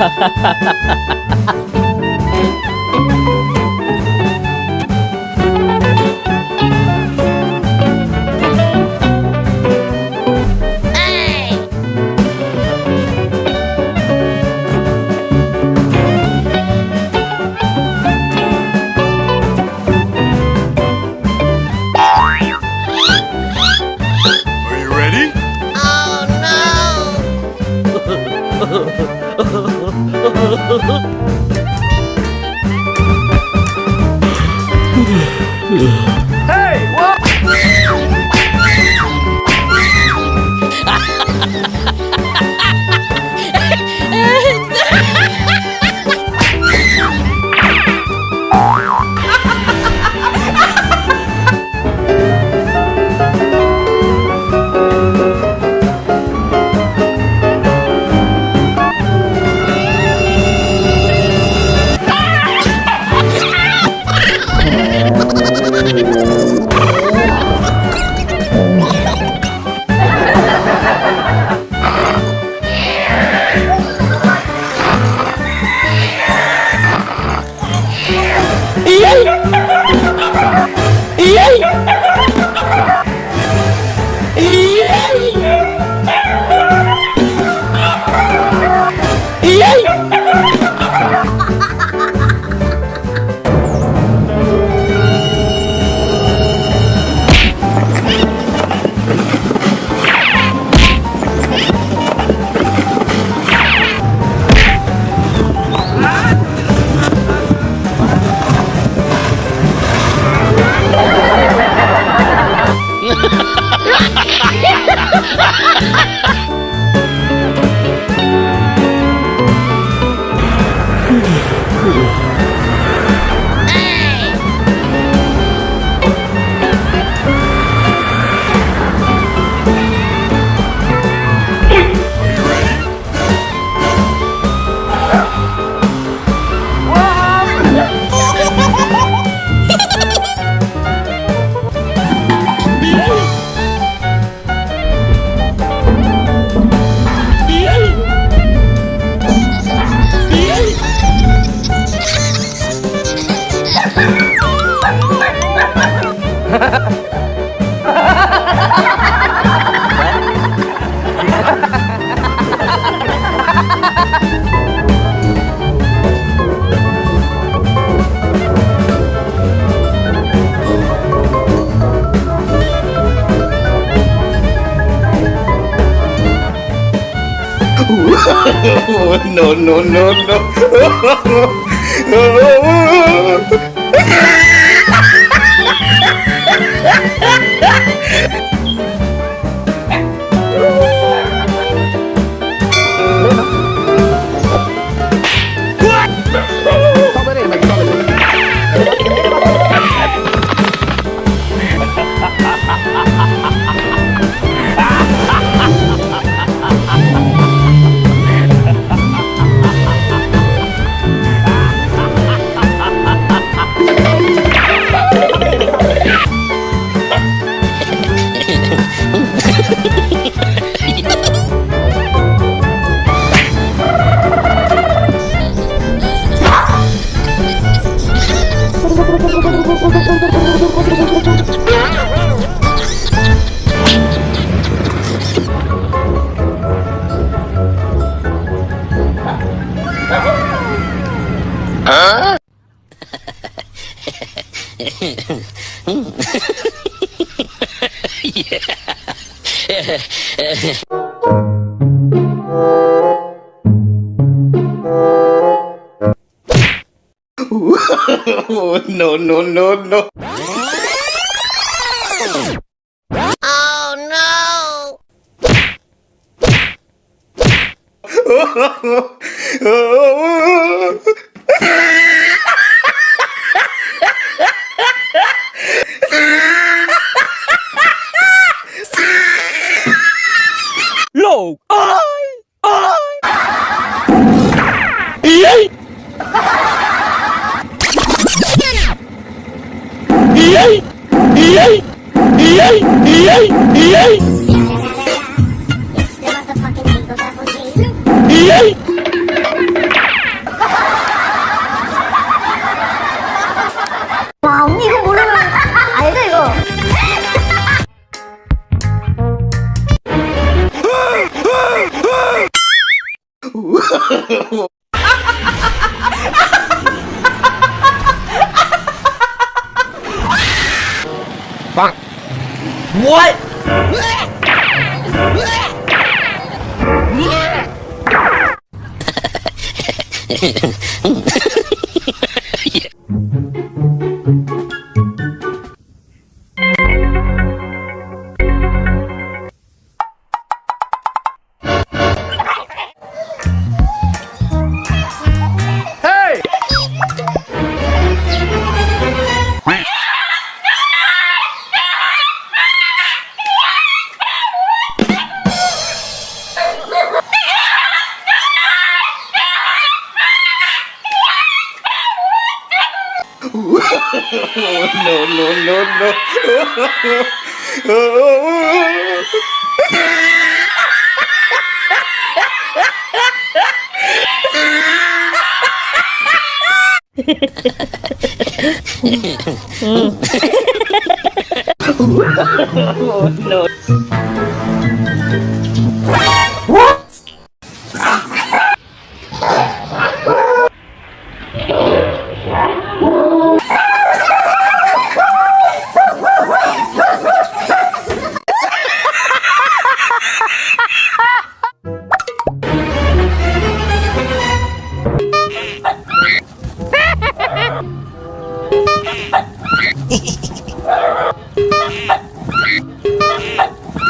Are you ready? 으흐. no, no, no, no. no, no, no, no. Oh Low! 와 언니 이거 모르면 알죠 이거 What? no, no, no, no. oh, No. Ah!